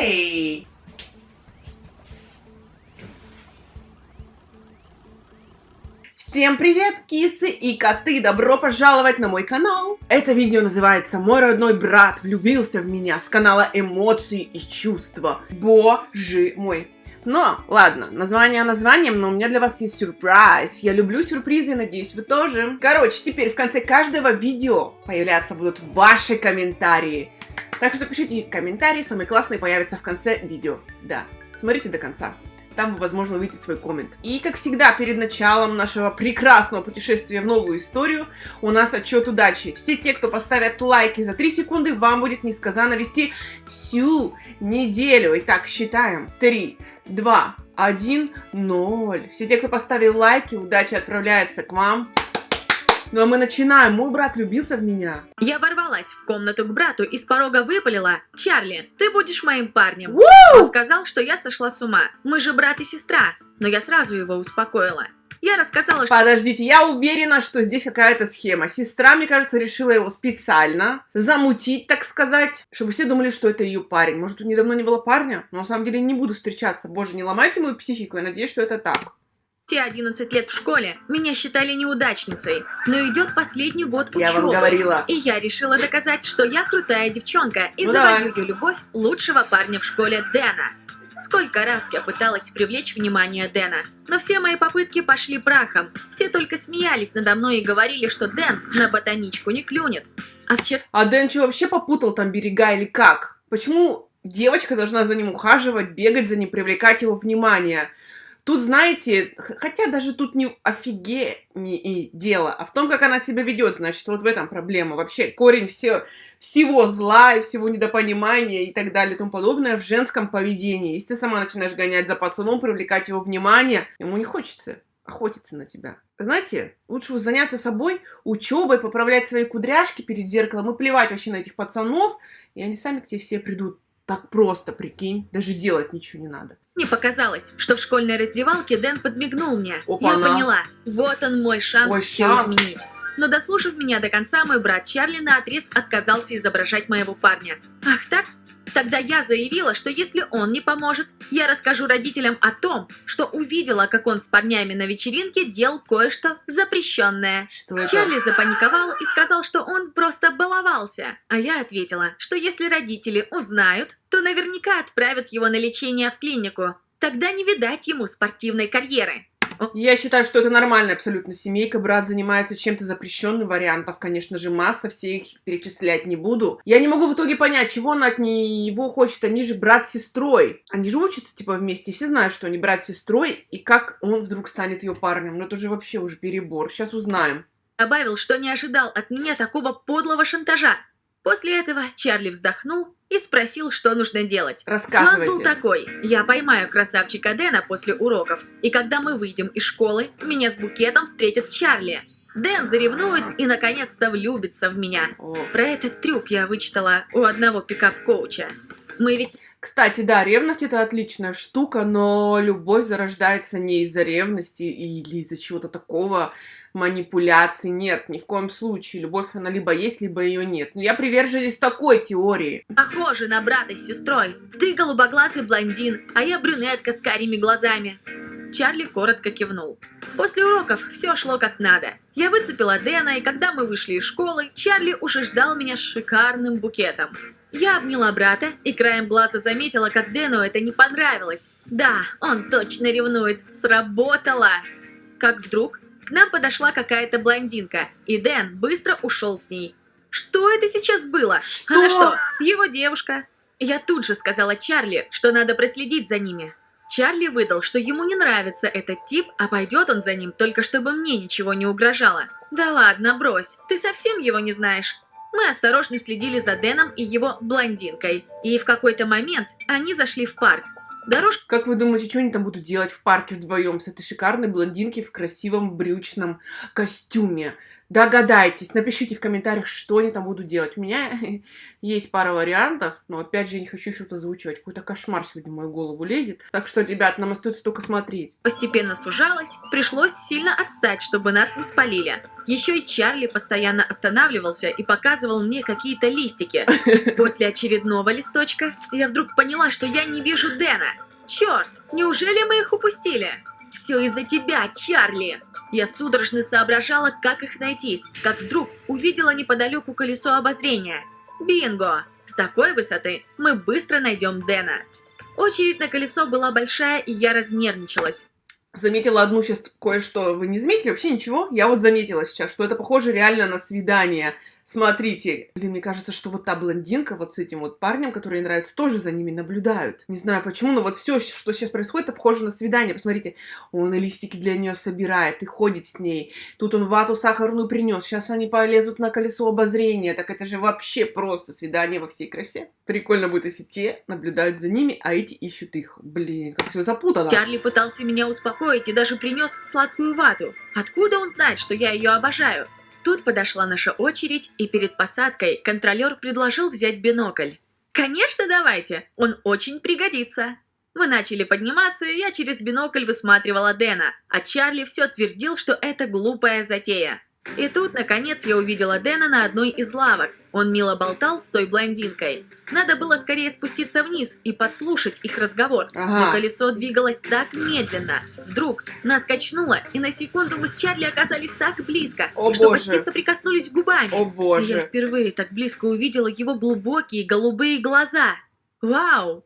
Эй! Всем привет, кисы и коты! Добро пожаловать на мой канал! Это видео называется «Мой родной брат влюбился в меня» с канала «Эмоции и чувства». Боже мой! Но, ладно, название названием, но у меня для вас есть сюрприз. Я люблю сюрпризы, надеюсь, вы тоже. Короче, теперь в конце каждого видео появляться будут ваши комментарии. Так что пишите комментарии, самые классные появятся в конце видео. Да, смотрите до конца там возможно, увидите свой коммент. И, как всегда, перед началом нашего прекрасного путешествия в новую историю, у нас отчет удачи. Все те, кто поставят лайки за 3 секунды, вам будет несказанно вести всю неделю. Итак, считаем. 3, 2, 1, 0. Все те, кто поставил лайки, удача отправляется к вам. Ну а мы начинаем. Мой брат влюбился в меня. Я ворвалась в комнату к брату и с порога выпалила. «Чарли, ты будешь моим парнем». Он сказал, что я сошла с ума. Мы же брат и сестра. Но я сразу его успокоила. Я рассказала, что... Подождите, я уверена, что здесь какая-то схема. Сестра, мне кажется, решила его специально замутить, так сказать, чтобы все думали, что это ее парень. Может, тут недавно не было парня? Но на самом деле не буду встречаться. Боже, не ломайте мою психику, я надеюсь, что это так. Те 11 лет в школе меня считали неудачницей, но идет последний год учебы. Я вам говорила. И я решила доказать, что я крутая девчонка и Ну завоюю давай. любовь лучшего парня в школе Дэна. Сколько раз я пыталась привлечь внимание Дэна, но все мои попытки пошли прахом. Все только смеялись надо мной и говорили, что Дэн на ботаничку не клюнет. А вчера А Дэн что, вообще попутал там берега или как? Почему девочка должна за ним ухаживать, бегать за ним, привлекать его внимание? Тут, знаете, хотя даже тут не офигеть дело, а в том, как она себя ведет, значит, вот в этом проблема. Вообще корень все, всего зла и всего недопонимания и так далее и тому подобное в женском поведении. Если ты сама начинаешь гонять за пацаном, привлекать его внимание, ему не хочется охотиться на тебя. Знаете, лучше заняться собой, учебой, поправлять свои кудряшки перед зеркалом и плевать вообще на этих пацанов, и они сами к тебе все придут. Так просто, прикинь, даже делать ничего не надо. Мне показалось, что в школьной раздевалке Дэн подмигнул мне. Опа-на. Я поняла, вот он мой шанс Ой, все шанс. изменить. Но дослушав меня до конца, мой брат Чарли наотрез отказался изображать моего парня. Ах так? Тогда я заявила, что если он не поможет, я расскажу родителям о том, что увидела, как он с парнями на вечеринке делал кое-что запрещенное. Что это? Чарли запаниковал и сказал, что он просто баловался. А я ответила, что если родители узнают, то наверняка отправят его на лечение в клинику. Тогда не видать ему спортивной карьеры. Я считаю, что это нормальная абсолютно семейка. Брат занимается чем-то запрещенным, вариантов, конечно же, масса, все их перечислять не буду. Я не могу в итоге понять, чего она от него хочет. Они же брат с сестрой. Они же учатся, типа, вместе. Все знают, что они брат с сестрой, и как он вдруг станет ее парнем. Ну, это же вообще уже перебор. Сейчас узнаем. Добавил, что не ожидал от меня такого подлого шантажа. После этого Чарли вздохнул и спросил, что нужно делать. План Рассказывайте. был такой. Я поймаю красавчика Дэна после уроков, и когда мы выйдем из школы, меня с букетом встретит Чарли. Дэн заревнует и наконец-то влюбится в меня. Про этот трюк я вычитала у одного пикап-коуча. Мы ведь Кстати, да, ревность это отличная штука, но любовь зарождается не из-за ревности или из-за чего-то такого, манипуляций. Нет, ни в коем случае. Любовь, она либо есть, либо ее нет. Но я приверженец такой теории. похожи на брата с сестрой. Ты голубоглазый блондин, а я брюнетка с карими глазами. Чарли коротко кивнул. После уроков все шло как надо. Я выцепила Дэна, и когда мы вышли из школы, Чарли уже ждал меня с шикарным букетом. Я обняла брата и краем глаза заметила, как Дэну это не понравилось. Да, он точно ревнует. Сработало! Как вдруг к нам подошла какая-то блондинка, и Дэн быстро ушел с ней. Что это сейчас было? Что? Она что, его девушка? Я тут же сказала Чарли, что надо проследить за ними. Чарли выдал, что ему не нравится этот тип, а пойдет он за ним, только чтобы мне ничего не угрожало. Да ладно, брось, ты совсем его не знаешь. Мы осторожно следили за Дэном и его блондинкой, и в какой-то момент они зашли в парк. Дорожка Как вы думаете, что они там будут делать в парке вдвоем с этой шикарной блондинки в красивом брючном костюме? Догадайтесь, напишите в комментариях, что они там будут делать. У меня есть пара вариантов, но опять же я не хочу что-то озвучивать. Какой-то кошмар сегодня в мою голову лезет. Так что, ребят, нам остается только смотреть. Постепенно сужалась, пришлось сильно отстать, чтобы нас не спалили. Еще и Чарли постоянно останавливался и показывал мне какие-то листики. После очередного листочка я вдруг поняла, что я не вижу Дэна. Черт, неужели мы их упустили? Все из-за тебя, Чарли! Я судорожно соображала, как их найти, как вдруг увидела неподалеку колесо обозрения. Бинго! С такой высоты мы быстро найдем Дэна. Очередь на колесо была большая, и я разнервничалась. Заметила одну сейчас кое-что. Вы не заметили вообще ничего? Я вот заметила сейчас, что это похоже реально на свидание. Смотрите, блин, мне кажется, что вот та блондинка вот с этим вот парнем, который ей нравится, тоже за ними наблюдают. Не знаю почему, но вот все, что сейчас происходит, это похоже на свидание. Посмотрите, он листики для нее собирает и ходит с ней. Тут он вату сахарную принес. Сейчас они полезут на колесо обозрения. Так это же вообще просто свидание во всей красе. Прикольно будет, если те наблюдают за ними, а эти ищут их. Блин, как все запутано. Чарли пытался меня успокоить и даже принес сладкую вату. Откуда он знает, что я ее обожаю? Тут подошла наша очередь, и перед посадкой контролер предложил взять бинокль. «Конечно, давайте! Он очень пригодится!» Мы начали подниматься, и я через бинокль высматривала Дэна, а Чарли все твердил, что это глупая затея. И тут, наконец, я увидела Дэна на одной из лавок. Он мило болтал с той блондинкой. Надо было скорее спуститься вниз и подслушать их разговор. Ага. Но колесо двигалось так медленно. Вдруг нас качнуло, и на секунду мы с Чарли оказались так близко, О, что боже. почти соприкоснулись губами. О И я боже. впервые так близко увидела его глубокие голубые глаза. Вау!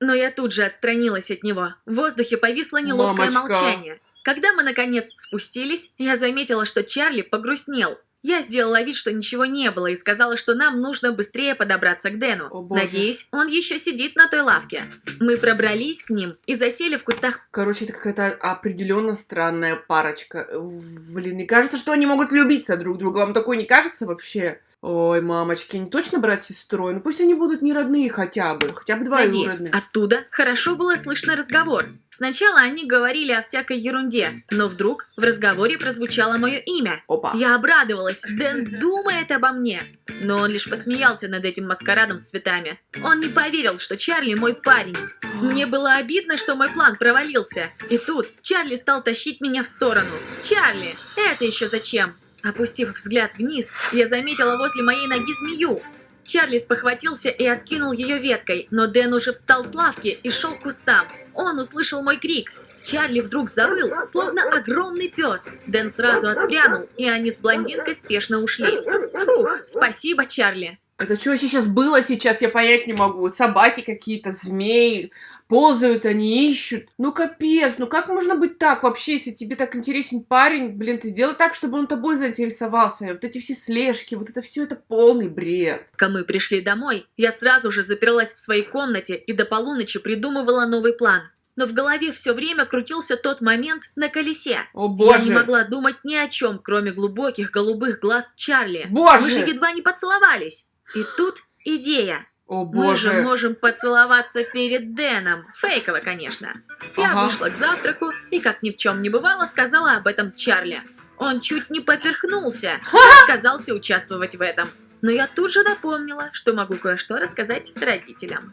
Но я тут же отстранилась от него. В воздухе повисло неловкое Мамочка. молчание. Когда мы наконец спустились, я заметила, что Чарли погрустнел. Я сделала вид, что ничего не было, и сказала, что нам нужно быстрее подобраться к Дэну. О, боже. Надеюсь, он еще сидит на той лавке. Мы пробрались к ним и засели в кустах Короче, это какая-то определенно странная парочка. Блин, мне кажется, что они могут влюбиться друг друга. Вам такое не кажется вообще? Ой, мамочки, они точно брат с сестрой? Ну пусть они будут не родные хотя бы. Хотя бы двоюродные. Оттуда хорошо было слышно разговор. Сначала они говорили о всякой ерунде, но вдруг в разговоре прозвучало мое имя. Опа. Я обрадовалась, Дэн думает обо мне. Но он лишь посмеялся над этим маскарадом с цветами. Он не поверил, что Чарли мой парень. Мне было обидно, что мой план провалился. И тут Чарли стал тащить меня в сторону. «Чарли, это еще зачем?» Опустив взгляд вниз, я заметила возле моей ноги змею. Чарли спохватился и откинул ее веткой, но Дэн уже встал с лавки и шел к кустам. Он услышал мой крик. Чарли вдруг завыл, словно огромный пес. Дэн сразу отпрянул, и они с блондинкой спешно ушли. Фух, спасибо, Чарли. Это что вообще сейчас было сейчас, я понять не могу. Собаки какие-то, змеи, ползают они, ищут. Ну капец, ну как можно быть так вообще, если тебе так интересен парень, блин, ты сделай так, чтобы он тобой заинтересовался. Вот эти все слежки, вот это все это полный бред. Когда мы пришли домой, я сразу же заперлась в своей комнате и до полуночи придумывала новый план. Но в голове все время крутился тот момент на колесе. О Я боже. не могла думать ни о чем, кроме глубоких голубых глаз Чарли. Боже! Мы же едва не поцеловались. И тут идея. О Мы же боже. можем поцеловаться перед Дэном. Фейково, конечно. Я Ага. вышла к завтраку и, как ни в чем не бывало, сказала об этом Чарли. Он чуть не поперхнулся и отказался участвовать в этом. Но я тут же напомнила, что могу кое-что рассказать родителям.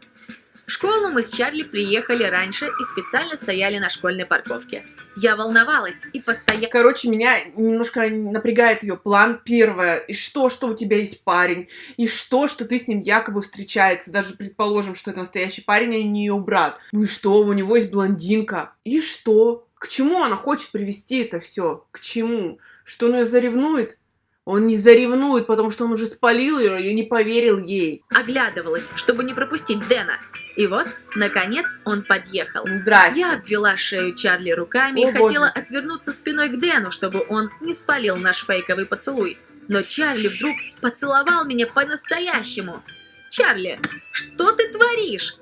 В школу мы с Чарли приехали раньше и специально стояли на школьной парковке. Я волновалась и постоянно... Короче, меня немножко напрягает ее план. Первое, и что, что у тебя есть парень, и что, что ты с ним якобы встречается. Даже предположим, что это настоящий парень, а не ее брат. Ну и что, у него есть блондинка. И что? К чему она хочет привести это все? К чему? Что он ее заревнует? Он не заревнует, потому что он уже спалил ее и не поверил ей. оглядывалась, чтобы не пропустить Дэна. И вот, наконец, он подъехал. Ну, здрасте. Я обвела шею Чарли руками О, и хотела боже. отвернуться спиной к Дэну, чтобы он не спалил наш фейковый поцелуй. Но Чарли вдруг поцеловал меня по-настоящему. «Чарли, что ты творишь?»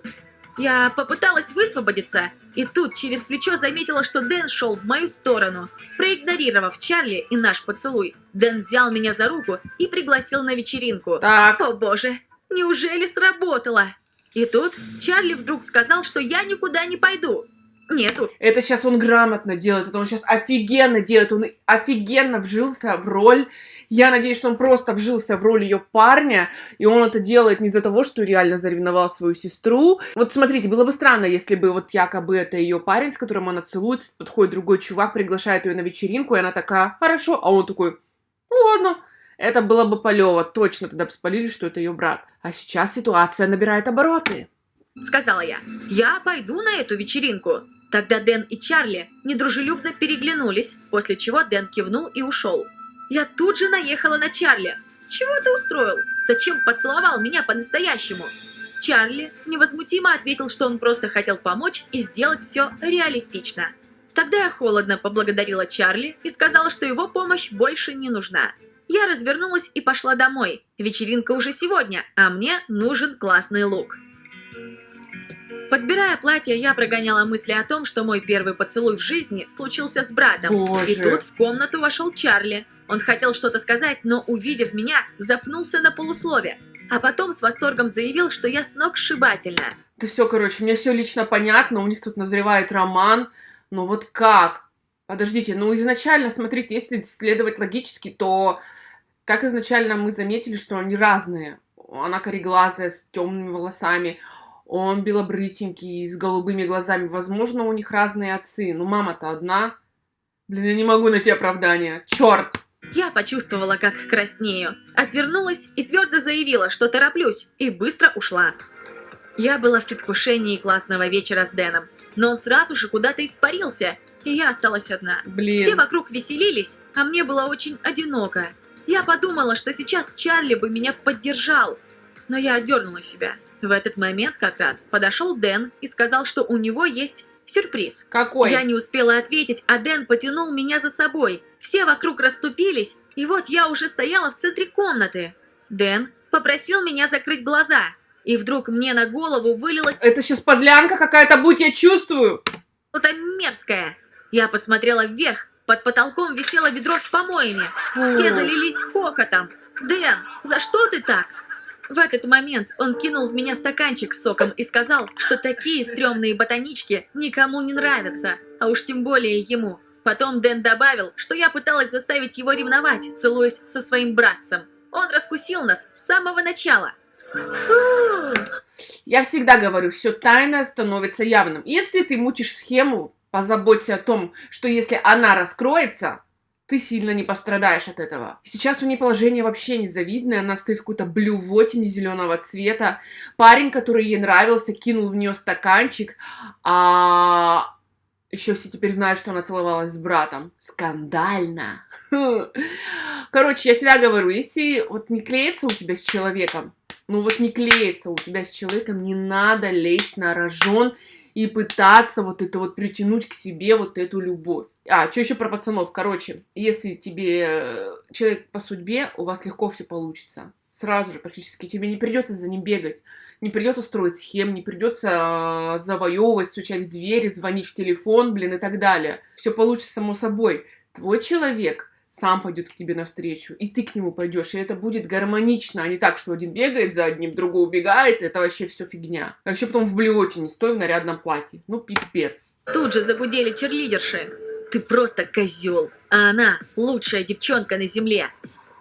Я попыталась высвободиться, и тут через плечо заметила, что Дэн шел в мою сторону. Проигнорировав Чарли и наш поцелуй, Дэн взял меня за руку и пригласил на вечеринку. Так, О боже, неужели сработало? И тут Чарли вдруг сказал, что я никуда не пойду. Нету. Это сейчас он грамотно делает, это он сейчас офигенно делает, он офигенно вжился в роль. Я надеюсь, что он просто вжился в роль ее парня, и он это делает не из-за того, что реально заревновал свою сестру. Вот смотрите, было бы странно, если бы вот якобы это ее парень, с которым она целуется, подходит другой чувак, приглашает ее на вечеринку, и она такая, хорошо, а он такой, ну ладно. Это было бы полево, точно тогда бы спалили, что это ее брат. А сейчас ситуация набирает обороты. Сказала я. Я пойду на эту вечеринку. Тогда Дэн и Чарли недружелюбно переглянулись, после чего Дэн кивнул и ушел. Я тут же наехала на Чарли. Чего ты устроил? Зачем поцеловал меня по-настоящему? Чарли невозмутимо ответил, что он просто хотел помочь и сделать все реалистично. Тогда я холодно поблагодарила Чарли и сказала, что его помощь больше не нужна. Я развернулась и пошла домой. Вечеринка уже сегодня, а мне нужен классный лук. Подбирая платье, я прогоняла мысли о том, что мой первый поцелуй в жизни случился с братом. Боже. И тут в комнату вошел Чарли. Он хотел что-то сказать, но, увидев меня, запнулся на полуслове. А потом с восторгом заявил, что я сногсшибательна. Да все, короче, мне все лично понятно, у них тут назревает роман, но вот как? Подождите, ну изначально, смотрите, если следовать логически, то как изначально мы заметили, что они разные. Она кореглазая, с темными волосами, он белобрысенький, с голубыми глазами. Возможно, у них разные отцы, но мама-то одна. Блин, я не могу найти оправдания. Черт! Я почувствовала, как краснею. Отвернулась и твердо заявила, что тороплюсь, и быстро ушла. Я была в предвкушении классного вечера с Дэном, но он сразу же куда-то испарился, и я осталась одна. Блин. Все вокруг веселились, а мне было очень одиноко. Я подумала, что сейчас Чарли бы меня поддержал, но я отдернула себя. В этот момент как раз подошел Дэн и сказал, что у него есть сюрприз. Какой? Я не успела ответить, а Дэн потянул меня за собой. Все вокруг расступились, и вот я уже стояла в центре комнаты. Дэн попросил меня закрыть глаза, и вдруг мне на голову вылилось Это сейчас подлянка какая-то, будь я чувствую. что-то мерзкое. Я посмотрела вверх, под потолком висело ведро с помоями. Все залились хохотом. «Дэн, за что ты так?» В этот момент он кинул в меня стаканчик с соком и сказал, что такие стрёмные ботанички никому не нравятся, а уж тем более ему. Потом Дэн добавил, что я пыталась заставить его ревновать, целуясь со своим братцем. Он раскусил нас с самого начала. Я всегда говорю, все тайное становится явным. Если ты мутишь схему, позаботься о том, что если она раскроется, ты сильно не пострадаешь от этого. Сейчас у нее положение вообще незавидное, она стоит в какой-то блювотине зеленого цвета. Парень, который ей нравился, кинул в нее стаканчик, а еще все теперь знают, что она целовалась с братом. Скандально. Короче, я всегда говорю, если вот не клеится у тебя с человеком, ну вот не клеится у тебя с человеком, не надо лезть на рожон и пытаться вот это вот притянуть к себе вот эту любовь. А, что еще про пацанов? Короче, если тебе э, человек по судьбе, у вас легко все получится. Сразу же практически. Тебе не придется за ним бегать, не придется строить схем, не придется э, завоевывать, стучать в двери, звонить в телефон, блин, и так далее. Все получится само собой. Твой человек сам пойдет к тебе навстречу, и ты к нему пойдешь, и это будет гармонично, а не так, что один бегает за одним, другой убегает, это вообще все фигня. А еще потом в блюоте не стой в нарядном платье. Ну, пипец. Тут же загудели черлидерши. Ты просто козел, а она лучшая девчонка на земле.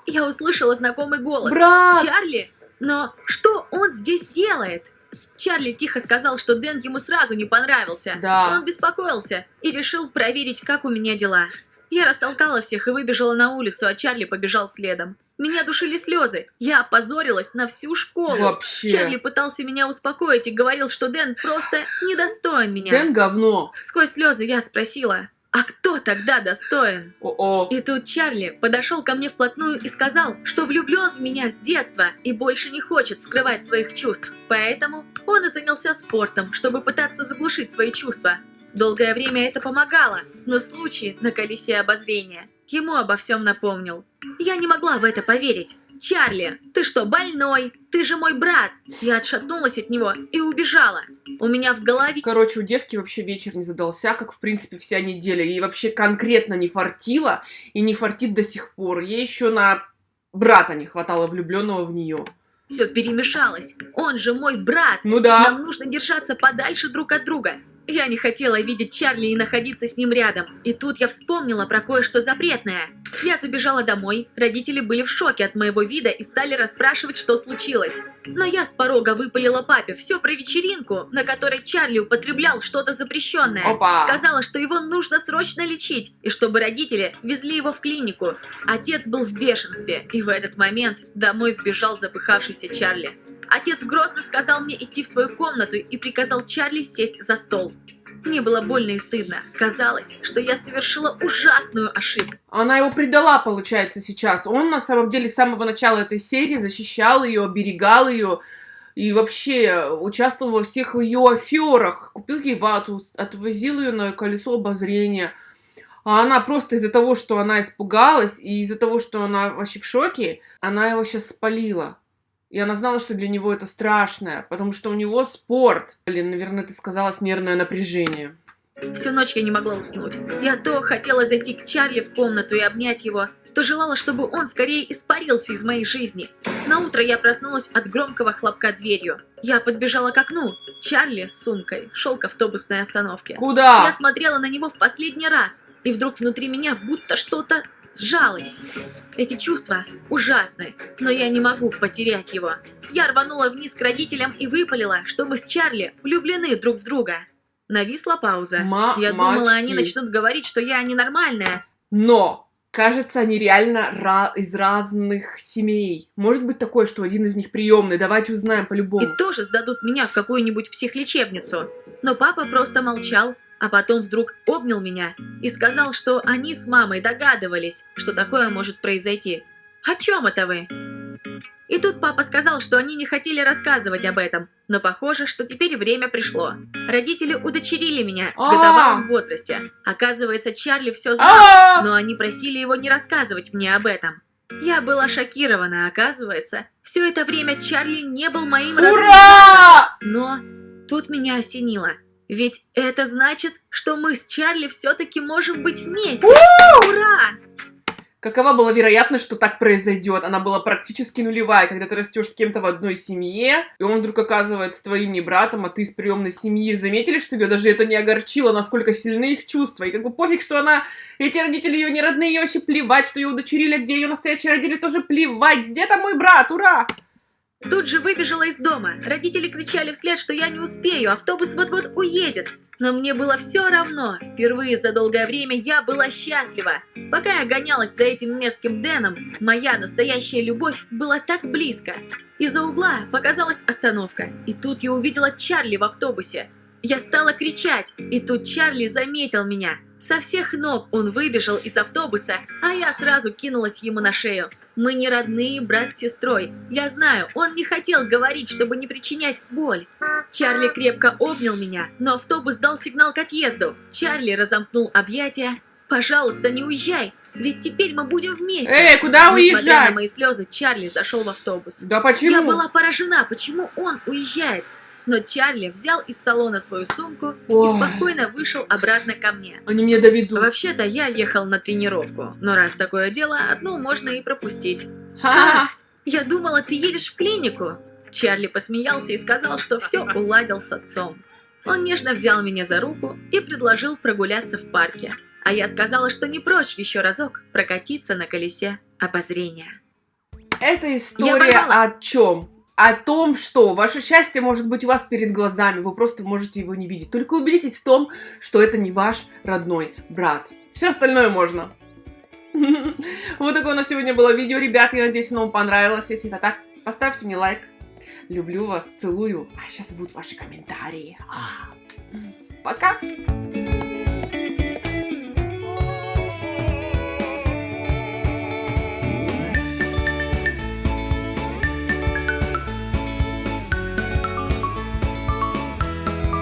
Я услышала знакомый голос. Брат! Чарли? Но что он здесь делает? Чарли тихо сказал, что Дэн ему сразу не понравился. Да. Он беспокоился и решил проверить, как у меня дела. Я растолкала всех и выбежала на улицу, а Чарли побежал следом. Меня душили слезы. Я опозорилась на всю школу. Вообще. Чарли пытался меня успокоить и говорил, что Дэн просто недостоин меня. Дэн говно. Сквозь слезы я спросила, а кто тогда достоин? О-о. И тут Чарли подошел ко мне вплотную и сказал, что влюблен в меня с детства и больше не хочет скрывать своих чувств. Поэтому он и занялся спортом, чтобы пытаться заглушить свои чувства. Долгое время это помогало, но случай на колесе обозрения ему обо всем напомнил. Я не могла в это поверить. «Чарли, ты что, больной? Ты же мой брат!» Я отшатнулась от него и убежала. У меня в голове... Короче, у девки вообще вечер не задался, как, в принципе, вся неделя. Ей вообще конкретно не фартило, и не фартит до сих пор. Ей еще на брата не хватало влюбленного в нее. Все перемешалось. Он же мой брат. Ну да. Нам нужно держаться подальше друг от друга. Я не хотела видеть Чарли и находиться с ним рядом. И тут я вспомнила про кое-что запретное. Я забежала домой, родители были в шоке от моего вида и стали расспрашивать, что случилось. Но я с порога выпалила папе все про вечеринку, на которой Чарли употреблял что-то запрещенное. Опа. Сказала, что его нужно срочно лечить, и чтобы родители везли его в клинику. Отец был в бешенстве, и в этот момент домой вбежал запыхавшийся Чарли. Отец грозно сказал мне идти в свою комнату и приказал Чарли сесть за стол. Мне было больно и стыдно. Казалось, что я совершила ужасную ошибку. Она его предала, получается, сейчас. Он, на самом деле, с самого начала этой серии защищал ее, оберегал ее и вообще участвовал во всех ее аферах. Купил ей вату, отвозил ее на колесо обозрения. А она просто из-за того, что она испугалась, и из-за того, что она вообще в шоке, она его сейчас спалила. И она знала, что для него это страшное, потому что у него спорт. Блин, наверное, ты сказала нервное напряжение. Всю ночь я не могла уснуть. Я то хотела зайти к Чарли в комнату и обнять его, то желала, чтобы он скорее испарился из моей жизни. На утро я проснулась от громкого хлопка дверью. Я подбежала к окну. Чарли с сумкой шел к автобусной остановке. Куда? Я смотрела на него в последний раз, и вдруг внутри меня будто что-то сжалось. Эти чувства ужасны, но я не могу потерять его. Я рванула вниз к родителям и выпалила, что мы с Чарли влюблены друг в друга. Нависла пауза. Ма- я думала, они мачки. начнут говорить, что я ненормальная. Но, кажется, они реально ра- из разных семей. Может быть такое, что один из них приемный. Давайте узнаем И по-любому. тоже сдадут меня в какую-нибудь психлечебницу. Но папа просто молчал, а потом вдруг обнял меня и сказал, что они с мамой догадывались, что такое может произойти. О чем это вы? И тут папа сказал, что они не хотели рассказывать об этом, но похоже, что теперь время пришло. Родители удочерили меня в А! годовалом возрасте. Оказывается, Чарли все знал, А! но они просили его не рассказывать мне об этом. Я была шокирована, оказывается, все это время Чарли не был моим родным. Ура! Но тут меня осенило. Ведь это значит, что мы с Чарли все-таки можем быть вместе. Ура! Какова была вероятность, что так произойдет? Она была практически нулевая, когда ты растешь с кем-то в одной семье, и он вдруг оказывается твоим не братом, а ты из приемной семьи. Заметили, что ее даже это не огорчило, насколько сильны их чувства? И как бы пофиг, что она... Эти родители ее не родные, ей вообще плевать, что ее удочерили, а где ее настоящие родители, тоже плевать. Где там мой брат? Ура! Тут же выбежала из дома. Родители кричали вслед, что я не успею, автобус вот-вот уедет. Но мне было все равно. Впервые за долгое время я была счастлива. Пока я гонялась за этим мерзким Дэном, моя настоящая любовь была так близко. Из-за угла показалась остановка, и тут я увидела Чарли в автобусе. Я стала кричать, и тут Чарли заметил меня. Со всех ног он выбежал из автобуса, а я сразу кинулась ему на шею. Мы не родные брат с сестрой. Я знаю, он не хотел говорить, чтобы не причинять боль. Чарли крепко обнял меня, но автобус дал сигнал к отъезду. Чарли разомкнул объятия. «Пожалуйста, не уезжай, ведь теперь мы будем вместе». Эй, куда Несмотря на уезжать? мои слезы, Чарли зашел в автобус. Да почему? Я была поражена, почему он уезжает. Но Чарли взял из салона свою сумку Ой. и спокойно вышел обратно ко мне. Они меня доведут. Вообще-то я ехал на тренировку, но раз такое дело, одну можно и пропустить. Ха-ха. Я думала, ты едешь в клинику. Чарли посмеялся и сказал, что все уладил с отцом. Он нежно взял меня за руку и предложил прогуляться в парке. А я сказала, что не прочь еще разок прокатиться на колесе обозрения. Эта история о чем? О том, что ваше счастье может быть у вас перед глазами, вы просто можете его не видеть. Только убедитесь в том, что это не ваш родной брат. Все остальное можно. Вот такое у нас сегодня было видео, ребят. Я надеюсь, оно вам понравилось. Если это так, поставьте мне лайк. Люблю вас, целую. А сейчас будут ваши комментарии. А. Пока!